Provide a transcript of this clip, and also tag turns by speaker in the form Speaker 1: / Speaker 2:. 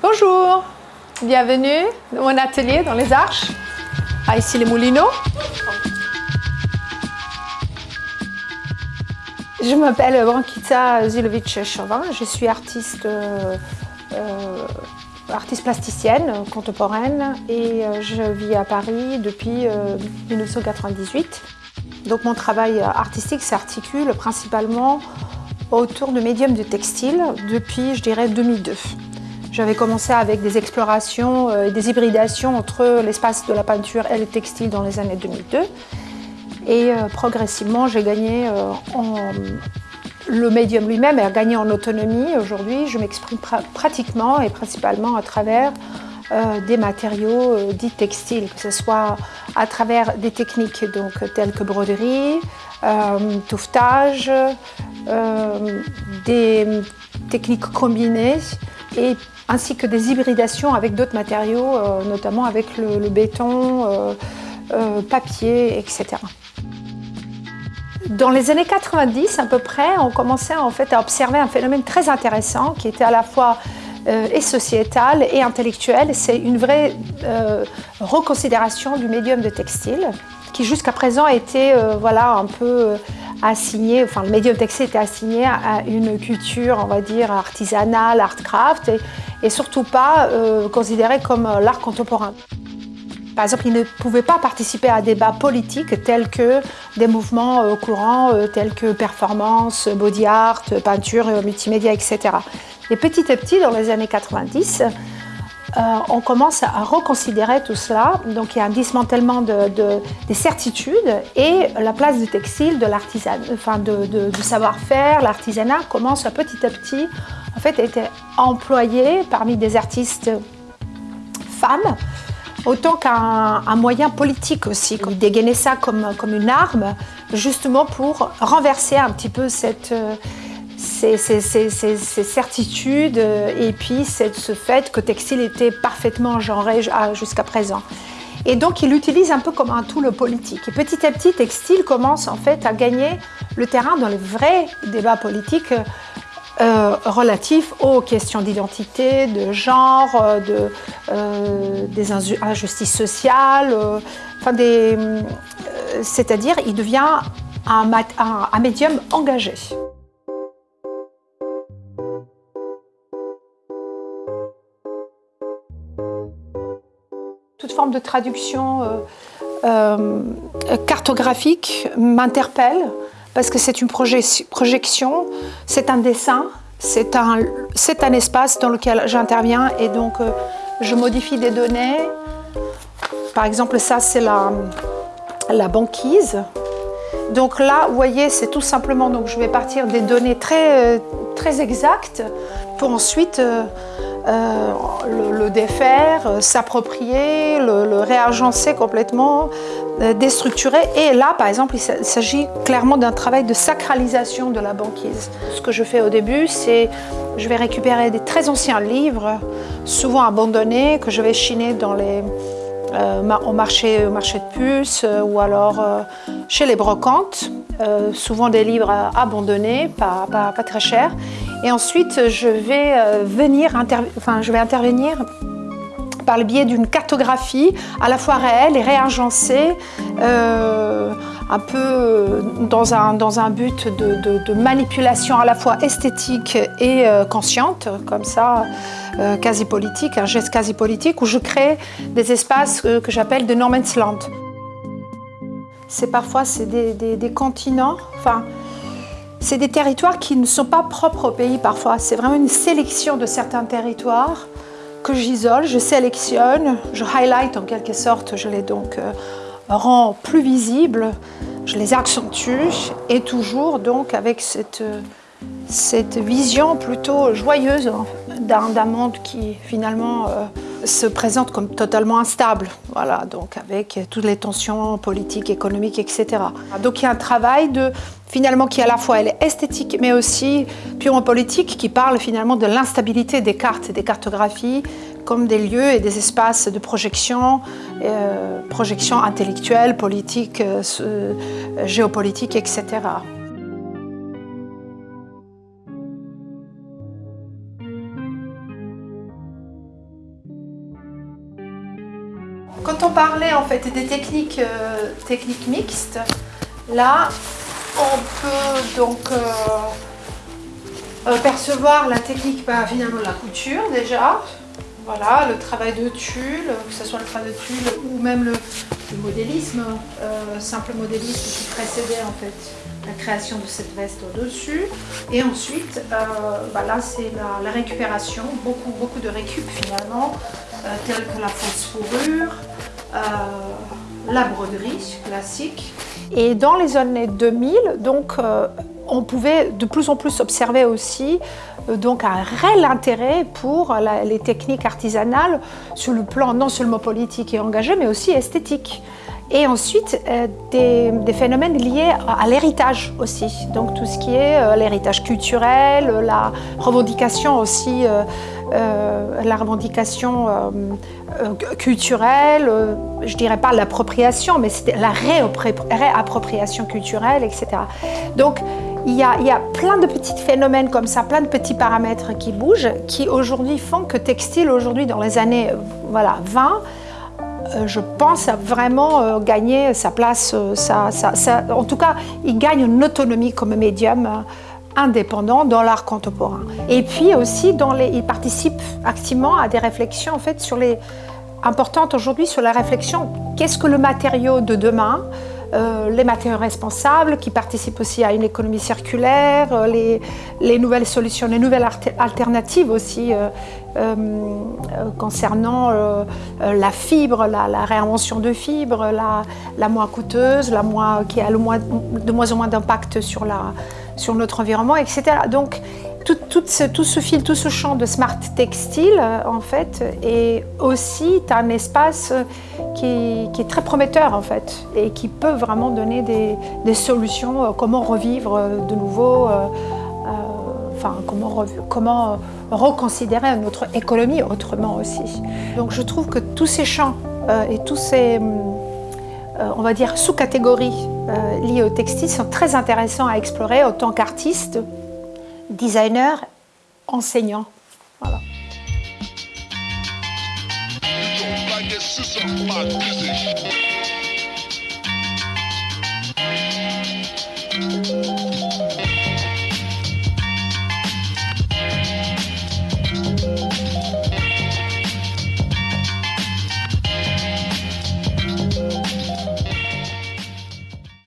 Speaker 1: Bonjour, bienvenue dans mon atelier dans les Arches, à ici les Moulineaux. Je m'appelle Brankita Zilovic-Chauvin, je suis artiste, euh, euh, artiste plasticienne contemporaine et euh, je vis à Paris depuis 1998. Donc mon travail artistique s'articule principalement autour de médiums de textile depuis, je dirais, 2002. J'avais commencé avec des explorations et des hybridations entre l'espace de la peinture et le textile dans les années 2002. Et euh, progressivement, j'ai gagné euh, en... Le médium lui-même a gagné en autonomie. Aujourd'hui, je m'exprime pratiquement et principalement à travers euh, des matériaux dits textiles, que ce soit à travers des techniques donc, telles que broderie, touffetage, des techniques combinées et ainsi que des hybridations avec d'autres matériaux, notamment avec le béton, papier, etc. Dans les années 90 à peu près, on commençait en fait à observer un phénomène très intéressant qui était à la fois euh, et sociétal et intellectuel. C'est une vraie euh, reconsidération du médium de textile qui jusqu'à présent était euh, voilà, un peu assigné, enfin le médium textile était assigné à une culture, on va dire, artisanale, art craft et, et surtout pas considéré comme l'art contemporain. Par exemple, ils ne pouvaient pas participer à des débats politiques tels que des mouvements euh, courants euh, tels que performance, body art, peinture, euh, multimédia, etc. Et petit à petit, dans les années 90, on commence à reconsidérer tout cela. Donc il y a un dismantèlement des certitudes et la place du textile, de l'artisanat, enfin de, du savoir-faire, l'artisanat commence à petit à petit en fait, être employé parmi des artistes femmes autant qu'un moyen politique aussi, dégainer ça comme, comme une arme, justement pour renverser un petit peu cette, ces, certitudes et puis ce fait que textile était parfaitement genré jusqu'à présent. Et donc il l'utilise un peu comme un tout politique. Et petit à petit, textile commence en fait à gagner le terrain dans les vrais débats politiques euh, relatifs aux questions d'identité, de genre, euh, de, euh, des injustices sociales, enfin c'est-à-dire il devient un, médium engagé. Toute forme de traduction cartographique m'interpelle parce que c'est une projection, c'est un dessin, c'est un, un espace dans lequel j'interviens et donc euh, je modifie des données. Par exemple, ça c'est la, la banquise. Donc là, vous voyez, c'est tout simplement, donc je vais partir des données très, euh, très exactes pour ensuite euh, le, défaire, s'approprier, le, réagencer complètement, euh, déstructurer. Et là, par exemple, il s'agit clairement d'un travail de sacralisation de la banquise. Ce que je fais au début, c'est je vais récupérer des très anciens livres, souvent abandonnés, que je vais chiner dans les, au, marché, au marché de puces ou alors chez les brocantes, souvent des livres abandonnés, pas, pas, pas très chers. Et ensuite, je vais, euh, venir enfin, je vais intervenir par le biais d'une cartographie à la fois réelle et réagencée, euh, un peu dans un, dans un but de, manipulation à la fois esthétique et euh, consciente, comme ça, quasi politique, un geste quasi politique, où je crée des espaces que j'appelle de no land. C'est parfois des, des, continents, enfin, c'est des territoires qui ne sont pas propres au pays parfois. C'est vraiment une sélection de certains territoires que j'isole, je sélectionne, je highlight en quelque sorte, je les donc euh, rends plus visibles, je les accentue et toujours donc avec cette, cette vision plutôt joyeuse d'un monde qui finalement se présente comme totalement instable, voilà, donc avec toutes les tensions politiques, économiques, etc. Donc il y a un travail de, finalement qui à la fois esthétique mais aussi purement politique qui parle finalement de l'instabilité des cartes et des cartographies comme des lieux et des espaces de projection, euh, projection intellectuelle, politique, euh, euh, géopolitique, etc. Quand on parlait en fait des techniques, techniques mixtes, là on peut donc percevoir la technique bah, finalement la couture déjà, voilà, le travail de tulle, que ce soit le travail de tulle ou même le, modélisme, euh, simple modélisme qui précédait en fait la création de cette veste au-dessus. Et ensuite, euh, bah là c'est la, récupération, beaucoup, beaucoup de récup finalement, euh, telles que la fausse fourrure, la broderie classique. Et dans les années 2000, donc on pouvait de plus en plus observer aussi euh, donc un réel intérêt pour les techniques artisanales sur le plan non seulement politique et engagé, mais aussi esthétique. Et ensuite, euh, des, phénomènes liés à, l'héritage aussi. Donc tout ce qui est euh, l'héritage culturel, la revendication aussi, la revendication culturelle, je dirais pas l'appropriation, mais c'était la réappropriation culturelle, etc. Donc il y, a, plein de petits phénomènes comme ça, plein de petits paramètres qui bougent, qui aujourd'hui font que textile, aujourd'hui dans les années voilà, 20, euh, je pense a vraiment euh, gagné sa place, euh, en tout cas il gagne une autonomie comme médium indépendant dans l'art contemporain. Et puis aussi, dans les, il participe activement à des réflexions en fait, sur les, importantes aujourd'hui sur la réflexion qu'est-ce que le matériau de demain euh, les matériaux responsables qui participent aussi à une économie circulaire, euh, les, nouvelles solutions, les nouvelles alternatives aussi euh, concernant la fibre, la, réinvention de fibres, la, moins coûteuse, la moins, qui a le moins, de moins en moins d'impact sur, sur notre environnement, etc. Donc, tout, ce, fil, tout ce champ de smart textile, euh, en fait, est aussi un espace qui, est très prometteur, en fait, et qui peut vraiment donner des, solutions, euh, comment revivre euh, de nouveau, enfin, comment, reconsidérer notre économie autrement aussi. Donc je trouve que tous ces champs et tous ces, on va dire, sous-catégories liées au textile sont très intéressants à explorer en tant qu'artiste, designer, enseignant.